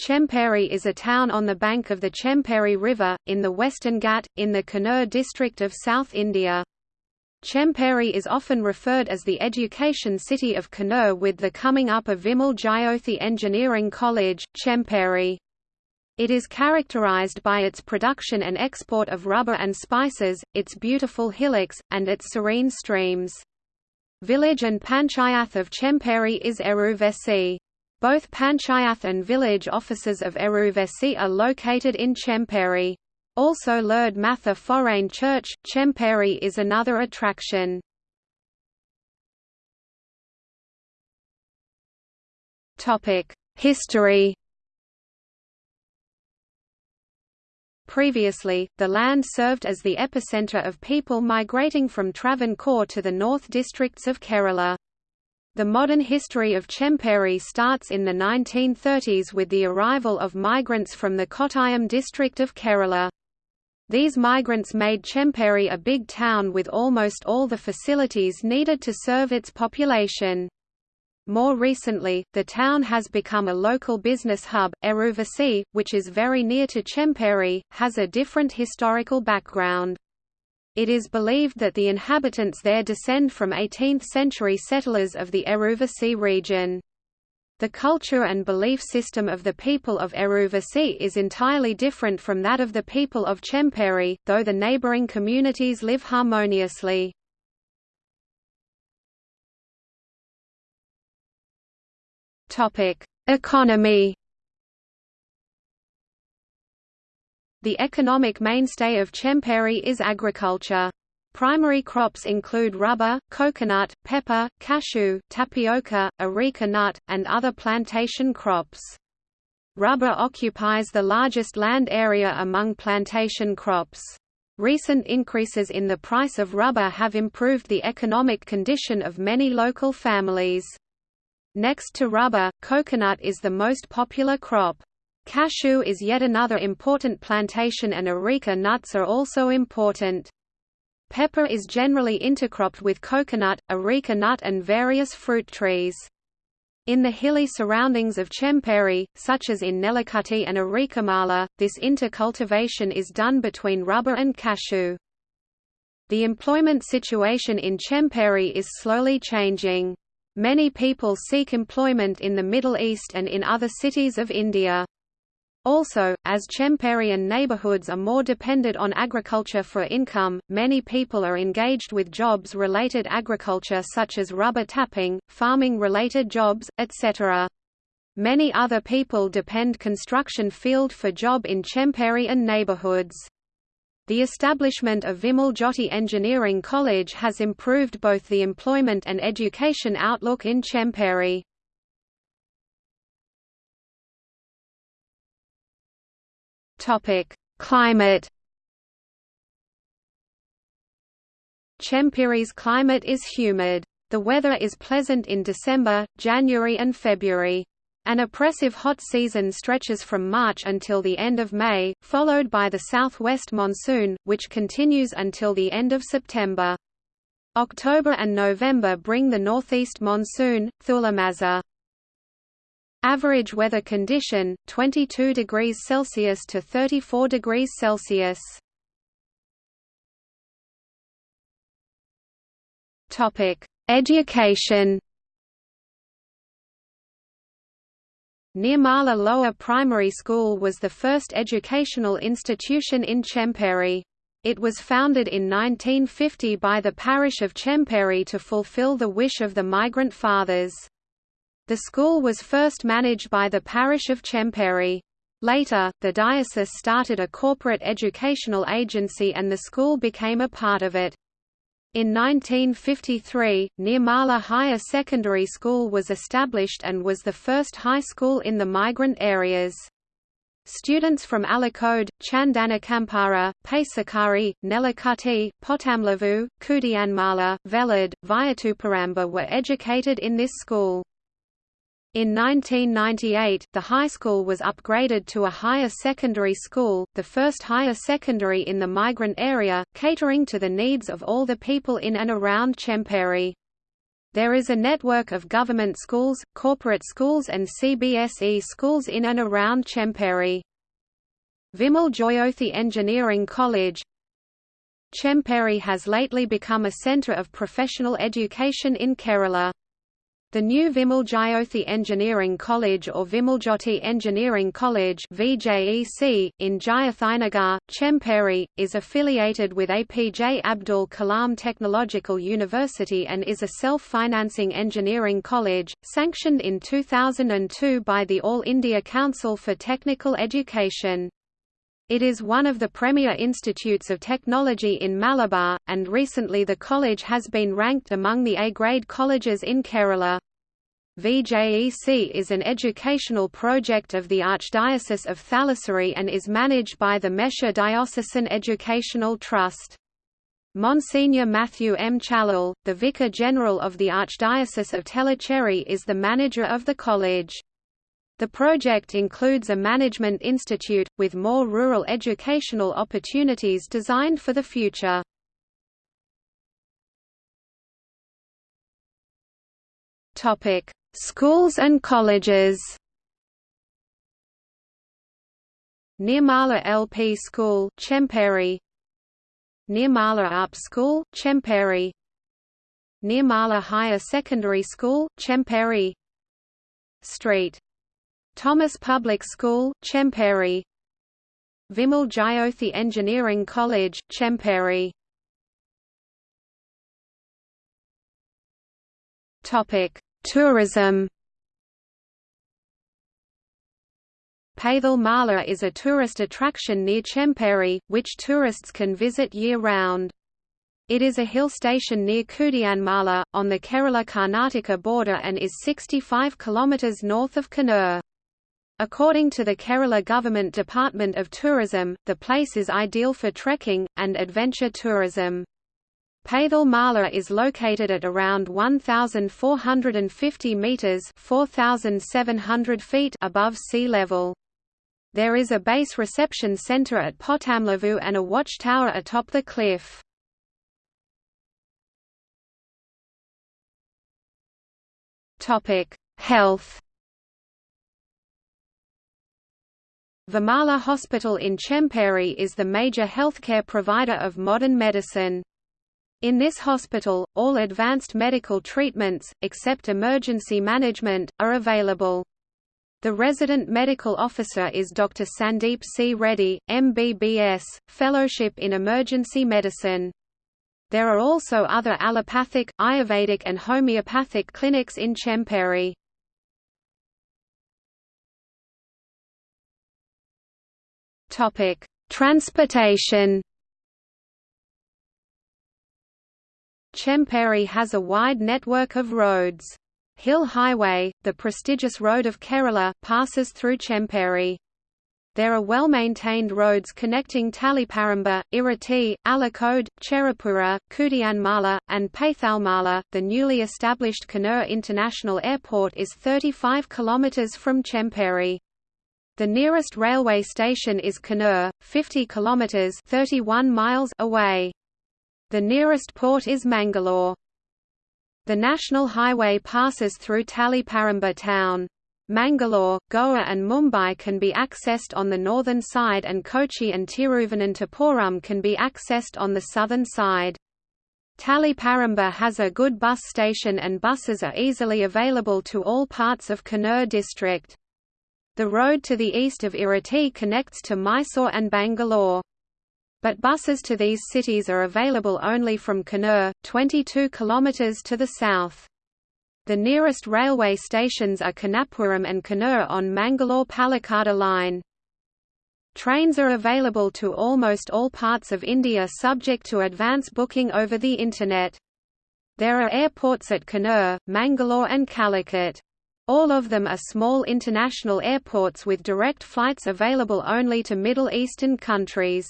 Chemperi is a town on the bank of the Chemperi River, in the Western Ghat, in the Kannur district of South India. Chemperi is often referred as the education city of Kannur with the coming up of Vimal Jyothi Engineering College, Chemperi. It is characterized by its production and export of rubber and spices, its beautiful hillocks, and its serene streams. Village and Panchayath of Chemperi is Eruvesi. Both Panchayath and village offices of Eruvesi are located in Chemperi. Also Lourdes Matha Forane Church, Chemperi is another attraction. History Previously, the land served as the epicenter of people migrating from Travancore to the north districts of Kerala. The modern history of Chemperi starts in the 1930s with the arrival of migrants from the Kottayam district of Kerala. These migrants made Chemperi a big town with almost all the facilities needed to serve its population. More recently, the town has become a local business hub. Eruvasi, which is very near to Chemperi, has a different historical background. It is believed that the inhabitants there descend from 18th-century settlers of the Eruvasi region. The culture and belief system of the people of Eruvasi is entirely different from that of the people of Chemperi, though the neighboring communities live harmoniously. Economy The economic mainstay of Chemperi is agriculture. Primary crops include rubber, coconut, pepper, cashew, tapioca, areca nut, and other plantation crops. Rubber occupies the largest land area among plantation crops. Recent increases in the price of rubber have improved the economic condition of many local families. Next to rubber, coconut is the most popular crop. Cashew is yet another important plantation and areca nuts are also important. Pepper is generally intercropped with coconut, areca nut and various fruit trees. In the hilly surroundings of Chemperi, such as in Nelakutty and Arekamala, this intercultivation is done between rubber and cashew. The employment situation in Chemperi is slowly changing. Many people seek employment in the Middle East and in other cities of India. Also, as Chemperian neighborhoods are more dependent on agriculture for income, many people are engaged with jobs-related agriculture such as rubber tapping, farming-related jobs, etc. Many other people depend construction field for job in Chemperi and neighborhoods. The establishment of Vimal Jyothi Engineering College has improved both the employment and education outlook in Chemperi. Topic: Climate. Chemperi's climate is humid. The weather is pleasant in December, January and February. An oppressive hot season stretches from March until the end of May, followed by the southwest monsoon, which continues until the end of September. October and November bring the northeast monsoon, Thulamasa. Average weather condition 22 degrees Celsius to 34 degrees Celsius. Topic: Education. Nirmala Lower Primary School was the first educational institution in Chemperi. It was founded in 1950 by the parish of Chemperi to fulfill the wish of the migrant fathers. The school was first managed by the parish of Chemperi. Later, the diocese started a corporate educational agency and the school became a part of it. In 1953, Nirmala Higher Secondary School was established and was the first high school in the migrant areas. Students from Alikode, Chandanakampara, Paisakari, Nelakutty, Potamlavu, Kudiyanmala, Velad, Vayathuparamba were educated in this school. In 1998, the high school was upgraded to a higher secondary school, the first higher secondary in the migrant area, catering to the needs of all the people in and around Chemperi. There is a network of government schools, corporate schools and CBSE schools in and around Chemperi. Vimal Jyothi Engineering College Chemperi has lately become a centre of professional education in Kerala. The new Vimal Jyothi Engineering College or Vimaljyoti Engineering College VJEC, in Jayathinagar, Chemperi, is affiliated with APJ Abdul Kalam Technological University and is a self-financing engineering college, sanctioned in 2002 by the All India Council for Technical Education. It is one of the premier institutes of technology in Malabar, and recently the college has been ranked among the A-grade colleges in Kerala. VJEC is an educational project of the Archdiocese of Thalassery and is managed by the Mesha Diocesan Educational Trust. Monsignor Matthew M. Chalal, the Vicar General of the Archdiocese of Tellicherry is the manager of the college. The project includes a management institute, with more rural educational opportunities designed for the future. Schools and colleges Nirmala LP School Chemperi. Nirmala Up School Chemperi. Nirmala Higher Secondary School Chemperi. Street Thomas Public School, Chemperi Vimal Jyothi Engineering College, Chemperi Tourism Paithal Mala is a tourist attraction near Chemperi, which tourists can visit year-round. It is a hill station near Kudiyanmala, on the Kerala-Karnataka border and is 65 km north of Kannur. According to the Kerala Government Department of Tourism, the place is ideal for trekking, and adventure tourism. Paithal Mala is located at around 1,450 metres 4,700 feet above sea level. There is a base reception centre at Pottamlavu and a watchtower atop the cliff. Health Vimala Hospital in Chemperi is the major healthcare provider of modern medicine. In this hospital, all advanced medical treatments, except emergency management, are available. The resident medical officer is Dr. Sandeep C. Reddy, MBBS, Fellowship in Emergency Medicine. There are also other allopathic, Ayurvedic and homeopathic clinics in Chemperi. Topic: Transportation. Chemperi has a wide network of roads. Hill Highway, the prestigious road of Kerala, passes through Chemperi. There are well-maintained roads connecting Taliparamba, Irati, Alakode, Cherupura, Kudiyanmala, and Paithalmala. The newly established Kannur International Airport is 35 km from Chemperi. The nearest railway station is Kannur, 50 kilometers (31 miles) away. The nearest port is Mangalore. The national highway passes through Taliparamba town. Mangalore, Goa and Mumbai can be accessed on the northern side and Kochi and Thiruvananthapuram can be accessed on the southern side. Taliparamba has a good bus station and buses are easily available to all parts of Kannur district. The road to the east of Irati connects to Mysore and Bangalore. But buses to these cities are available only from Kannur, 22 km to the south. The nearest railway stations are Kannapuram and Kannur on Mangalore-Palakkad line. Trains are available to almost all parts of India subject to advance booking over the Internet. There are airports at Kannur, Mangalore and Calicut. All of them are small international airports with direct flights available only to Middle Eastern countries.